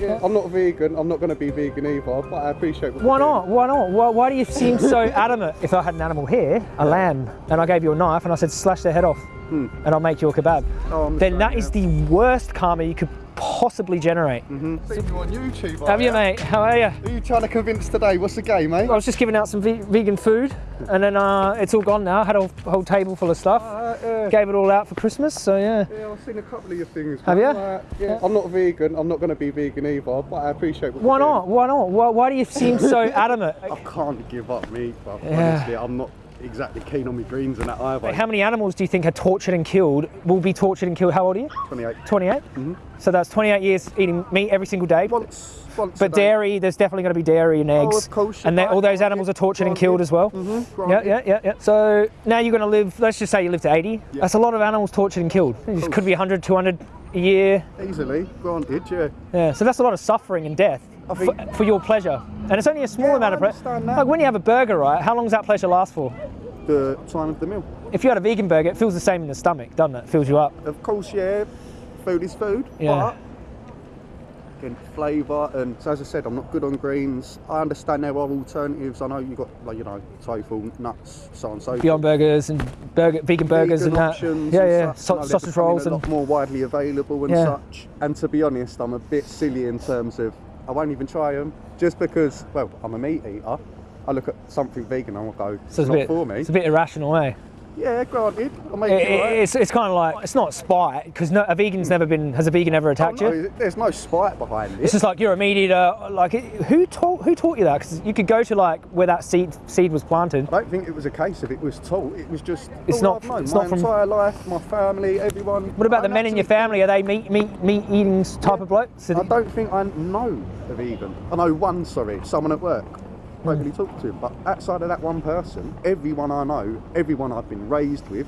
Yeah, I'm not vegan. I'm not going to be vegan either, but I appreciate. What Why not? Why not? Why, why do you seem so adamant? If I had an animal here, a lamb, and I gave you a knife and I said slash their head off, and I'll make you a kebab, Hmm. Oh, then same, that yeah. is the worst karma you could possibly generate. Seen you on YouTube. Have are you, ya? mate? How are you? Who are you trying to convince today? What's the game, mate? I was just giving out some ve- vegan food, and then uh, it's all gone now. I had a whole table full of stuff. Uh, yeah. Gave it all out for Christmas, so yeah. Yeah, I've seen a couple of your things. Have you? uh, yeah, I'm not vegan. I'm not going to be vegan either, but I appreciate. What Why you're not? Why not? Why, why do you seem so adamant? I can't give up meat, but Yeah. honestly, I'm not exactly keen on my greens and that either. How many animals do you think are tortured and killed? Will be tortured and killed? How old are you? 28. 28. So that's 28 years eating meat every single day. Once, once. But dairy, there's definitely going to be dairy and eggs. Oh, of course, And all those animals are tortured and killed as well. Mhm, Yeah, yeah, yeah, yeah. So now you're going to live, let's just say you live to 80. Yeah. That's a lot of animals tortured and killed. It could be 100, 200 a year. Easily, granted, yeah. Yeah, so that's a lot of suffering and death Oh, for, for your pleasure. And it's only a small Yeah, amount I of pleasure. Like when you have a burger, right? How long does that pleasure last for? The time of the meal. If you had a vegan burger, it feels the same in the stomach, doesn't it? Fills you up. Of course, yeah, food is food, Yeah. but again, flavour and so as I said, I'm not good on greens. I understand there are alternatives. I know you've got like you know tofu, nuts, so on and so Beyond Burgers and burger, vegan burgers Vegan and that. Yeah, and yeah. such, Sau- you know, they're sausage rolls a and lot more widely available and Yeah. such. And to be honest, I'm a bit silly in terms of I won't even try them just because. Well, I'm a meat eater. I look at something vegan and I'll go, it's, so it's not bit, for me. it's a bit irrational, eh? Yeah, granted, It- it, it- right. it's it's kind of like it's not spite because no, a vegan's never been has a vegan ever Oh, attacked no, you? there's no spite behind it. It's just like you're a meat eater. Like who taught who taught you that? Because you could go to like where that seed seed was planted. I don't think it was a case of it was taught. It was just It's oh, not- I've known. it's my not from- entire life, my family, everyone. What about the men in your family? Are they meat meat meat eating type of blokes? I don't think I know a vegan. I know one, sorry, someone at work. Don't really talk to him. But outside of that one person, everyone I know, everyone I've been raised with,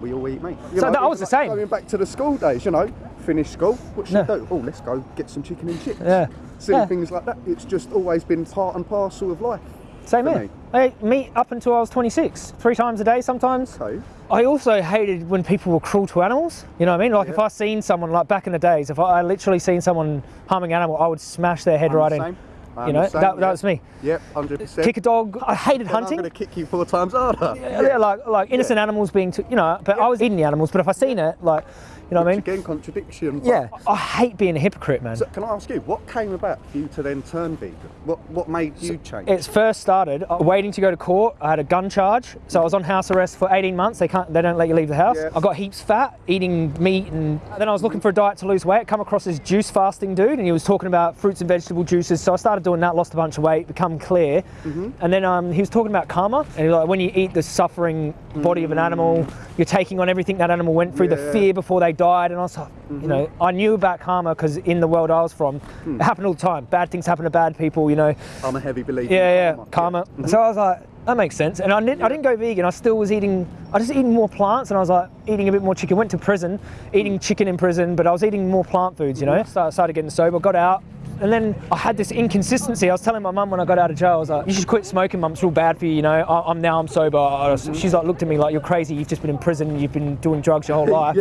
we all eat meat. You So know, that- was the like same. Going back to the school days, you know, finish school, what should Yeah. we do? Oh, let's go get some chicken and chips. Yeah. Silly Yeah. things like that. It's just always been part and parcel of life. Same here. me. I ate meat up until I was 26, three times a day sometimes. Okay. I also hated when people were cruel to animals. You know what I mean? Like if I seen someone like back in the days, if I, I literally seen someone harming an animal, I would smash their head I'm right the in. I'm You know, that, that was me. Yep, 100%. Kick a dog. I hated hunting. I'm going to kick you four times harder. yeah, like like innocent animals being, t- you know. But I was eating the animals. But if I seen it, like, you know what I mean? Again, contradiction. Yeah. I hate being a hypocrite, man. So can I ask you, what came about for you to then turn vegan? What what made you change? It's first started uh, waiting to go to court. I had a gun charge, so I was on house arrest for 18 months. They can't, they don't let you leave the house. Yeah. I got heaps fat, eating meat, and then I was looking for a diet to lose weight. Come across this juice fasting dude, and he was talking about fruits and vegetable juices. So I started doing that, lost a bunch of weight, become clear, Mm-hmm. and then um, he was talking about karma, and he was like, when you eat the suffering body of an animal, you're taking on everything that animal went through, the Mm. Fear before they died, and I was like, you know, Mm-hmm. I knew about karma because in the world I was from, Hmm. it happened all the time. Bad things happen to bad people, you know. I'm a heavy believer. Yeah, yeah, karma. Mhm. So I was like, that makes sense. And I didn't, I didn't go vegan. I still was eating. I just eating more plants, and I was like eating a bit more chicken. Went to prison, eating chicken in prison, but I was eating more plant foods. You know, so I started getting sober. Got out. And then I had this inconsistency. I was telling my mum when I got out of jail, I was like, "You should quit smoking, mum. It's real bad for you. You know, I, I'm now I'm sober." Was- She's like, looked at me like, "You're crazy. You've just been in prison. You've been doing drugs your whole life.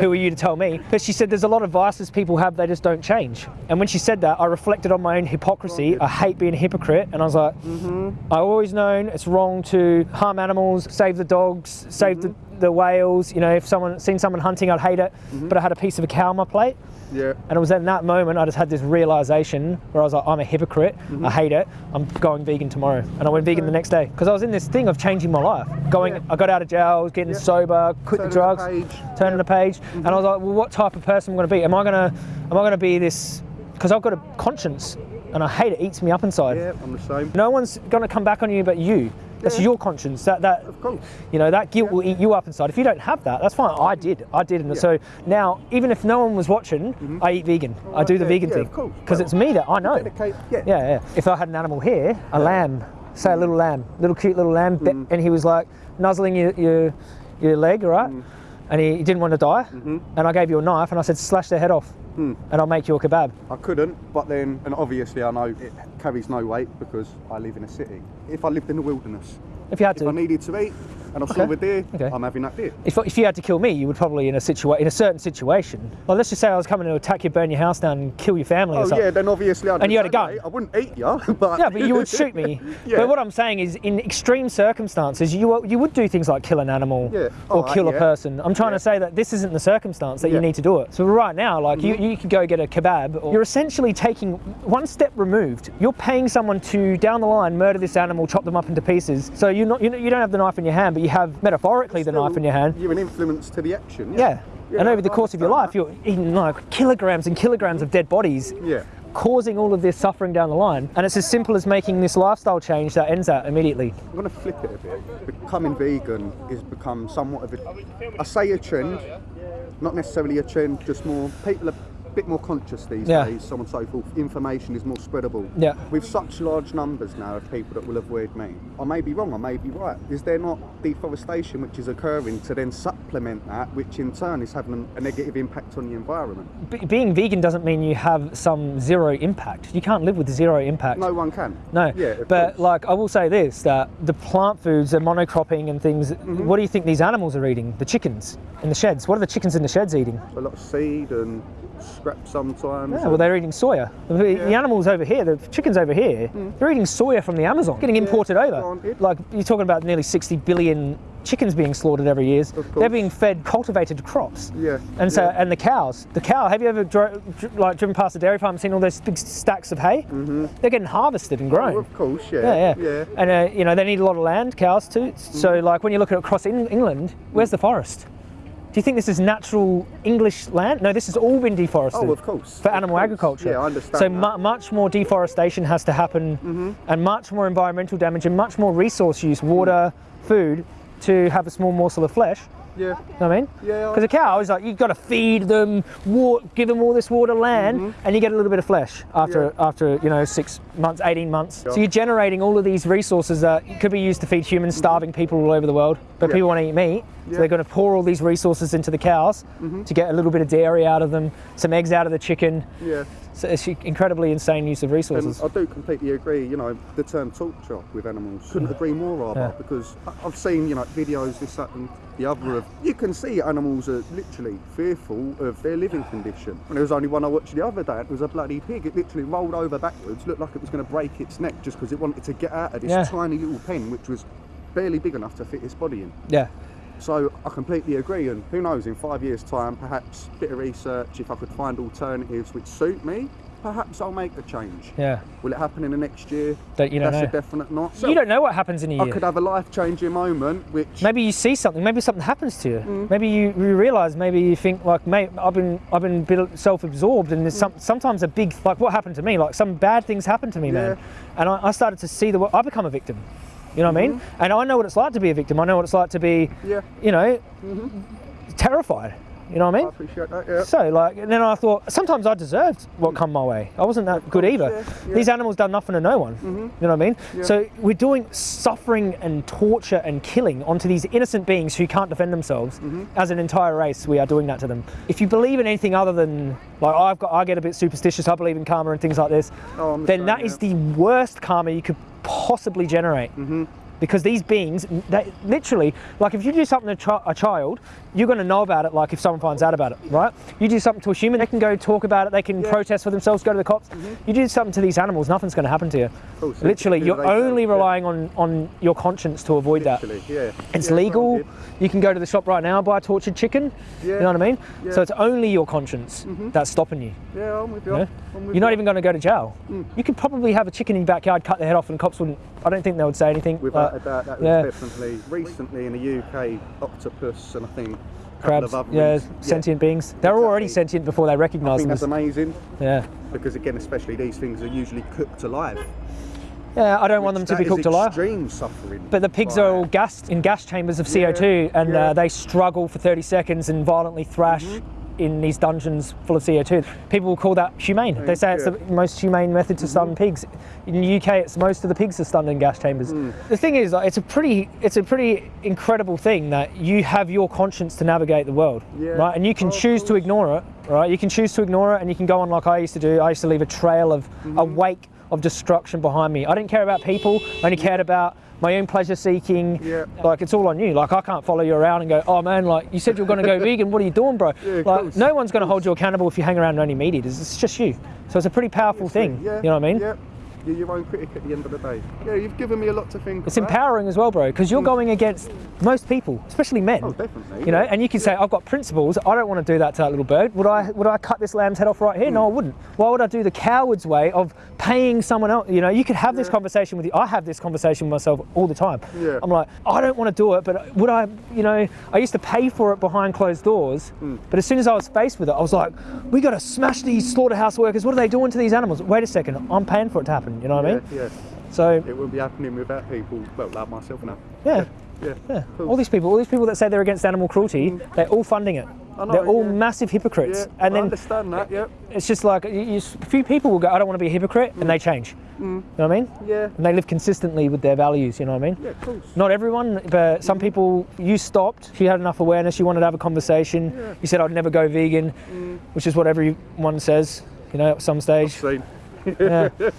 Who are you to tell me?" But she said, "There's a lot of vices people have. They just don't change." And when she said that, I reflected on my own hypocrisy. Oh, I hate being a hypocrite, and I was like, mm-hmm. I always known it's wrong to harm animals, save the dogs, save the, mm-hmm. the whales. You know, if someone seen someone hunting, I'd hate it. Mm-hmm. But I had a piece of a cow on my plate, Yeah. and it was in that moment I just had this realization where I was like, I'm a hypocrite. I mm-hmm. hate it. I'm going vegan tomorrow, and I went vegan the next day because I was in this thing of changing my life. Going, Yeah. I got out of jail, I was getting Yeah. sober, quit Turning the drugs, the page. turning the page, and I was mm-hmm. like, well, what type of person am I going to be? Am I going to, am I going to be this? Because I've got a conscience, and I hate it. Eats me up inside. Yeah, I'm the same. No one's going to come back on you but you. That's Yeah. your conscience. That that Of course. you know that guilt will eat you up inside. If you don't have that, that's fine. I did. I did. And Yeah. so now, even if no one was watching, I eat vegan. I do the vegan yeah, thing because Well, it's me that I know. Dedicate. Yeah. Yeah, yeah. If I had an animal here, a lamb, say a little lamb, little cute little lamb, Mm. and he was like nuzzling your your, your leg, right? Mm. And he, he didn't want to die, Mm-hmm. and I gave you a knife, and I said slash their head off, Mm. and I'll make you a kebab. I couldn't, but then, and obviously I know it carries no weight because I live in a city. If I lived in the wilderness, If you had if I needed to eat, and I saw Okay. a deer, Okay. I'm having that deer. If, if you had to kill me, you would probably in a situa- in a certain situation. Like let's just say I was coming to attack you, burn your house down, and kill your family or Oh something. yeah, then obviously I'd And you had a gun. I wouldn't eat you, but Yeah, but you would shoot me. Yeah. But what I'm saying is, in extreme circumstances, you you would do things like kill an animal Yeah. or Alright, kill a person. I'm trying Yeah. to say that this isn't the circumstance that you Yeah. Mm-hmm. need to do it. So right now, like you, you could go get a kebab. Or you're essentially taking one step removed. You're paying someone to down the line murder this animal, chop them up into pieces. So you're not you, know, you don't have the knife in your hand, but you have metaphorically the knife in your hand. You're an influence to the action. Yeah. Yeah, and over the oh, course of your life, understand you're eating like kilograms and kilograms of dead bodies Yeah. causing all of this suffering down the line. And it's as simple as making this lifestyle change that ends that immediately. I'm going to flip it a bit. Becoming vegan has become somewhat of a, I say a trend, not necessarily a trend, just more, people are bit more conscious these Yeah. days, so on and so forth. Information is more spreadable. Yeah. With such large numbers now of people that will avoid meat, I may be wrong, I may be right. Is there not deforestation which is occurring to then supplement that, which in turn is having a negative impact on the environment? Be- being vegan doesn't mean you have some zero impact. You can't live with zero impact. No one can. No, Yeah, but course. like I will say this: that the plant foods, the monocropping and things. Mm-hmm. What do you think these animals are eating? The chickens in the sheds. What are the chickens in the sheds eating? a lot of seed and scrap sometimes. Yeah, well, they're eating soya. The, the Yeah. Mm. animals over here, the chickens over here, they're eating soya from the Amazon, getting imported over. Like you're talking about nearly 60 billion chickens being slaughtered every year. They're being fed cultivated crops. Yeah, And so, and the cows, the cow. Have you ever dro- dr- like driven past a dairy farm and seen all those big stacks of hay? Mm-hmm. They're getting harvested and grown. Oh, of course, yeah. Yeah, yeah. And uh, you know they need a lot of land, cows too. So like when you look at across in England, where's the forest? Do you think this is natural English land? No, this has all been deforested. Oh, of course. For of animal course. agriculture. Yeah, I understand. So mu- much more deforestation has to happen, Mm-hmm. and much more environmental damage, and much more resource use, water, food, to have a small morsel of flesh. yeah, You know what I mean? Yeah, Because a cow is like you've got to feed them, give them all this water, land, and you get a little bit of flesh after Mm-hmm. Yeah. after you know six months, eighteen months. Yeah. So you're generating all of these resources that could be used to feed humans, starving people all over the world. But Mm-hmm. Yeah. people want to eat meat, so they're going to pour all these resources into the cows mm-hmm. to get a little bit of dairy out of them, some eggs out of the chicken. yeah. So it's incredibly insane use of And resources. I do completely agree. You know, the term torture with animals couldn't agree more, rather, Yeah. because I've seen you know videos this that and the other of you can see animals are literally fearful of their living condition. And there was only one I watched the other day. It was a bloody pig. It literally rolled over backwards, looked like it was going to break its neck just because it wanted to get out of this Yeah. tiny little pen, which was barely big enough to fit its body in. yeah. So I completely agree, and who knows, in five years' time, perhaps a bit of research, if I could find alternatives which suit me, perhaps I'll make the change. Yeah. Will it happen in the next year? Don't- you don't That's know. a definite not. So You don't know what happens in a year. I could have a life-changing moment, which maybe you see something maybe something happens to you Mm. maybe you, you realize maybe you think like mate i've been i've been a bit self-absorbed and there's some, sometimes a big like what happened to me like some bad things happened to me man and I, I started to see the i become a victim you know what i mean? And i know what it's like to be a victim. I know what it's like to be Mm-hmm. yeah, you know terrified you know what i I mean appreciate that. Yeah. so like and then i thought sometimes i deserved what come my way. I wasn't that good either. yeah, these animals done nothing to no one. You know what i mean? Yeah. so we're doing suffering and torture and killing onto these innocent beings who can't defend themselves Mm-hmm. as an entire race. We are doing that to them. If you believe in anything other than like i've got i get a bit superstitious i believe in karma and things like this Oh, then that is the worst karma you could possibly generate. Mm-hmm. because these beings they literally like if you do something to a child you're going to know about it like if someone finds out about it right you do something to a human they can go talk about it they can Yeah. protest for themselves go to the cops you do something to these animals nothing's going to happen to you course, literally you're only yeah. relying on on your conscience to avoid that yeah. it's Yeah, legal. You can go to the shop right now and buy tortured chicken. Yeah. You know what I mean? Yeah. So it's only your conscience that's stopping you. Yeah, I'm with you. you know? I'm with You're not even going to go to jail. Mm. You could probably have a chicken in your backyard, cut the head off, and cops wouldn't. I don't think they would say anything. Without Uh, a doubt, that was yeah. definitely recently in the UK, octopus and I think a crabs, yeah, sentient beings. They're already sentient before they recognise them. that's amazing yeah, because again, especially these things are usually cooked alive. yeah. I don't want them to be cooked alive. Extreme suffering. But the pigs are all gassed in gas chambers of CO2, and yeah. uh, they struggle for 30 seconds and violently thrash in these dungeons full of CO2. People will call that humane. They say it's the most humane method to stun pigs. In the UK, it's most of the pigs are stunned in gas chambers. The thing is, like, it's a pretty, it's a pretty incredible thing that you have your conscience to navigate the world, Yeah. right? And you can Oh, choose to ignore it, right? You can choose to ignore it, and you can go on like I used to do. I used to leave a trail of a wake of destruction behind me. I didn't care about people. I only cared about my own pleasure seeking. Yeah. Like it's all on you. Like I can't follow you around and go, oh man, like you said you're going to go vegan. What are you doing, bro? Yeah, like course, no one's going to hold you accountable if you hang around only meat eaters. It's just you. So it's a pretty powerful thing. Yeah. You know what I mean? Yeah. You're your own critic at the end of the day. Yeah, you've given me a lot to think It's about. empowering as well, bro, because you're going against most people, especially men. Mm. Oh, definitely. You know, and you can say, I've got principles. I don't want to do that to that little bird. Would I? Would I cut this lamb's head off right here? No, I wouldn't. Why would I do the coward's way of paying someone else? You know, you could have this conversation with you. I have this conversation with myself all the time. Yeah. I'm like, I don't want to do it, but would I? You know, I used to pay for it behind closed doors, Hmm. but as soon as I was faced with it, I was like, we got to smash these slaughterhouse workers. What are they doing to these animals? Wait a second, I'm paying for it to happen. You know what I mean? yeah. So It wouldn't be happening without people, well, like myself now. yeah. Yeah. Yeah, Cool. all these people, all these people that say they're against animal cruelty, mm. they're all funding it. Know, they're all yeah. massive hypocrites, Yeah, and I then understand that, yeah. it's just like you, you, a few people will go, "I don't want to be a hypocrite," and they mm. change. Mm. You know what I mean? Yeah. And they live consistently with their values. You know what I mean? Yeah, of course. Not everyone, but some people. You stopped. You had enough awareness. You wanted to have a conversation. Yeah. You said, "I'd never go vegan," which is what everyone says. You know, at some stage. Yeah.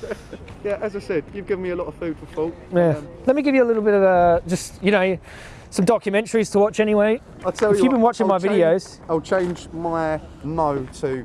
Yeah, as I said, you've given me a lot of food for thought. yeah. Um, Let me give you a little bit of a just, you know, some documentaries to watch anyway. I'll tell If you If you've been watching I'll my change- videos- I'll change my no to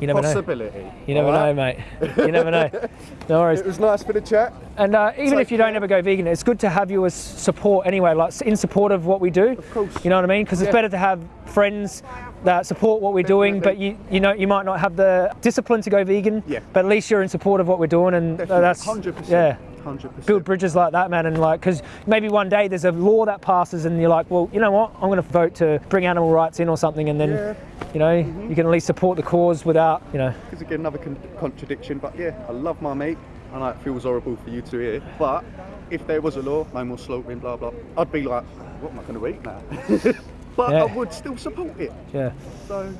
You never know. possibility. You never alright? know, mate. You never know. No worries. It was nice for the chat. And uh, even Take if you don't ever go vegan, it's good to have you as support anyway, like in support of what we do. Of course. You know what I mean? Because it's better to have friends that support what we're doing, but you you know you might not have the discipline to go vegan. Yeah. But at least you're in support of what we're doing, and uh, that's hundred percent. yeah. hundred percent. Build bridges like that, man, and like, because maybe one day there's a law that passes, and you're like, well, you know what? I'm going to vote to bring animal rights in or something, and then, Yeah. You know, you can at least support the cause without, you know, Because again, another con- contradiction. But yeah, I love my meat. And it feels horrible for you to hear, but if there was a law, no more slaughtering, blah blah, I'd be like, what am I going to eat now? but Yeah. I would still support it. yeah. So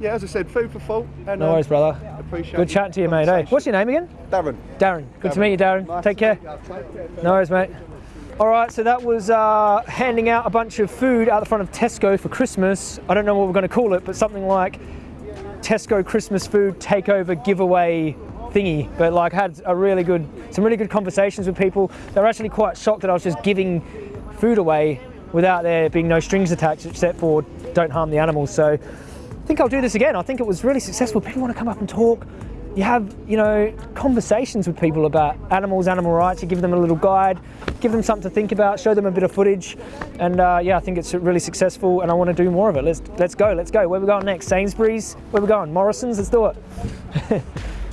yeah, as I said, food for thought. And No um, worries, brother. Appreciate Good your chatting to you, mate. Eh? conversation. What's your name again? Darren. Darren. Good to meet you, Darren. Nice Take care. meet you. Take care. No worries, mate. All right, so that was uh, handing out a bunch of food out the front of Tesco for Christmas. I don't know what we're going to call it, but something like Tesco Christmas food takeover giveaway thingy. But like, had a really good, some really good conversations with people. They were actually quite shocked that I was just giving food away without there being no strings attached, except for don't harm the animals. So I think I'll do this again. I think it was really successful. People want to come up and talk. You have, you know, conversations with people about animals, animal rights. You give them a little guide, give them something to think about, show them a bit of footage, and uh, yeah, I think it's really successful. And I want to do more of it. Let's let's go, let's go. Where we going next? Sainsbury's. Where we going? Morrison's. Let's do it.